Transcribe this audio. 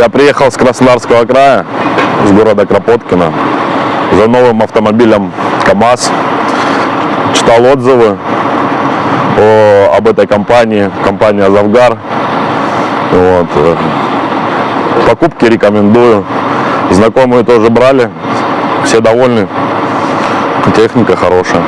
Я приехал с Краснодарского края, с города Кропоткина, за новым автомобилем КАМАЗ. Читал отзывы о- об этой компании, компания Завгар. Вот. Э, покупки рекомендую. Знакомые тоже брали, все довольны. Техника хорошая.